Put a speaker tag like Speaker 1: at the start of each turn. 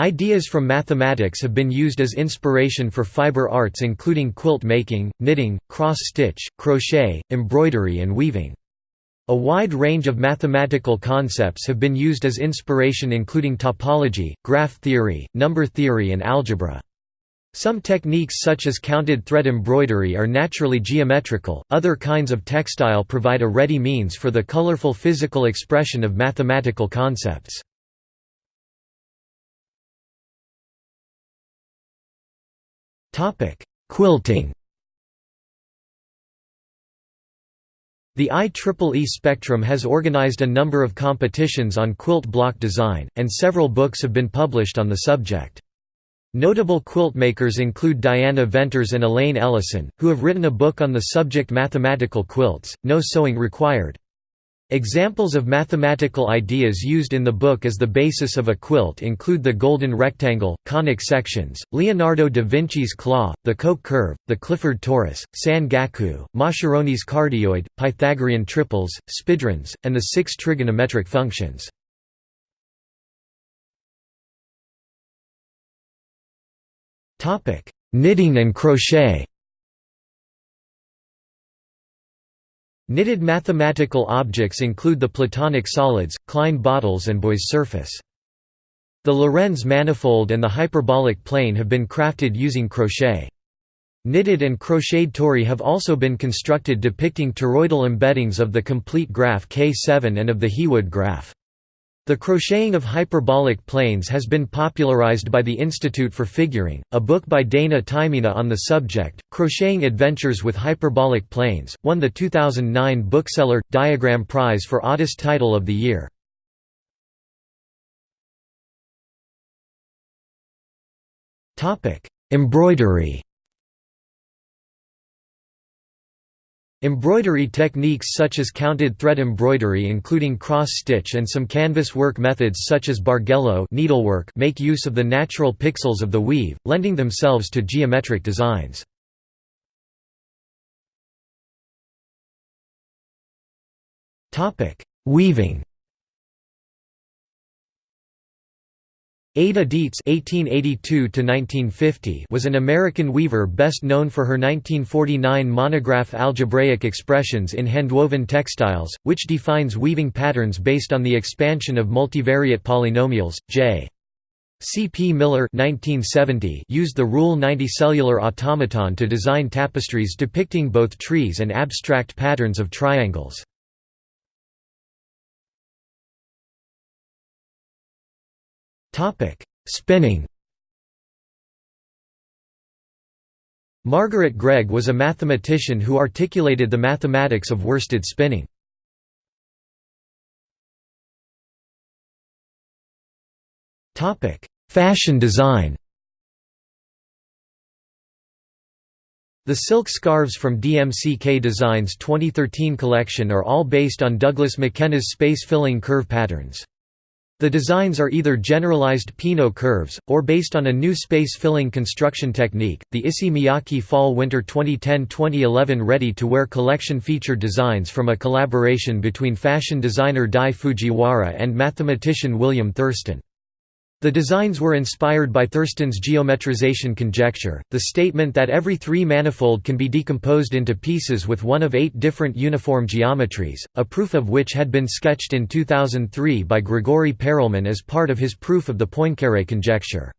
Speaker 1: Ideas from mathematics have been used as inspiration for fiber arts including quilt making, knitting, cross-stitch, crochet, embroidery and weaving. A wide range of mathematical concepts have been used as inspiration including topology, graph theory, number theory and algebra. Some techniques such as counted thread embroidery are naturally geometrical, other kinds of textile provide a ready means for the colorful physical expression of mathematical concepts. Quilting The IEEE Spectrum has organized a number of competitions on quilt block design, and several books have been published on the subject. Notable quilt makers include Diana Venters and Elaine Ellison, who have written a book on the subject Mathematical Quilts, No Sewing Required. Examples of mathematical ideas used in the book as the basis of a quilt include the golden rectangle, conic sections, Leonardo da Vinci's claw, the Koch curve, the Clifford torus, San Gaku, Mascheroni's cardioid, Pythagorean triples, spidrons, and the six trigonometric functions. Knitting and crochet Knitted mathematical objects include the Platonic solids, Klein bottles and Boy's surface. The Lorenz manifold and the hyperbolic plane have been crafted using crochet. Knitted and crocheted tori have also been constructed depicting toroidal embeddings of the complete graph K7 and of the Heawood graph. The crocheting of hyperbolic planes has been popularized by the Institute for Figuring. A book by Daina Taimina on the subject, Crocheting Adventures with Hyperbolic Planes, won the 2009 Bookseller Diagram Prize for Oddest Title of the Year. Topic: Embroidery. Embroidery techniques such as counted thread embroidery including cross-stitch and some canvas work methods such as bargello needlework make use of the natural pixels of the weave, lending themselves to geometric designs. Weaving Ada Dietz (1882–1950) was an American weaver best known for her 1949 monograph Algebraic Expressions in Handwoven Textiles, which defines weaving patterns based on the expansion of multivariate polynomials. J. C. P. Miller (1970) used the Rule 90 cellular automaton to design tapestries depicting both trees and abstract patterns of triangles. Spinning Margaret Greig was a mathematician who articulated the mathematics of worsted spinning. Topic: Fashion design The silk scarves from DMCK Designs 2013 collection are all based on Douglas McKenna's space-filling curve patterns. The designs are either generalized Peano curves, or based on a new space-filling construction technique. The Issey Miyake Fall-Winter 2010-2011 ready-to-wear collection featured designs from a collaboration between fashion designer Dai Fujiwara and mathematician William Thurston. The designs were inspired by Thurston's geometrization conjecture, the statement that every three-manifold can be decomposed into pieces with one of eight different uniform geometries, a proof of which had been sketched in 2003 by Grigori Perelman as part of his proof of the Poincaré conjecture.